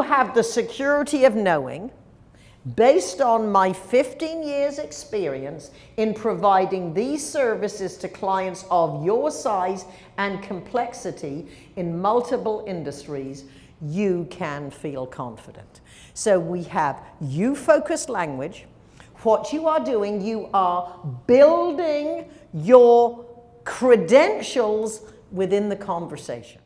have the security of knowing, based on my 15 years experience in providing these services to clients of your size and complexity in multiple industries, you can feel confident. So we have you-focused language. What you are doing, you are building your credentials within the conversation.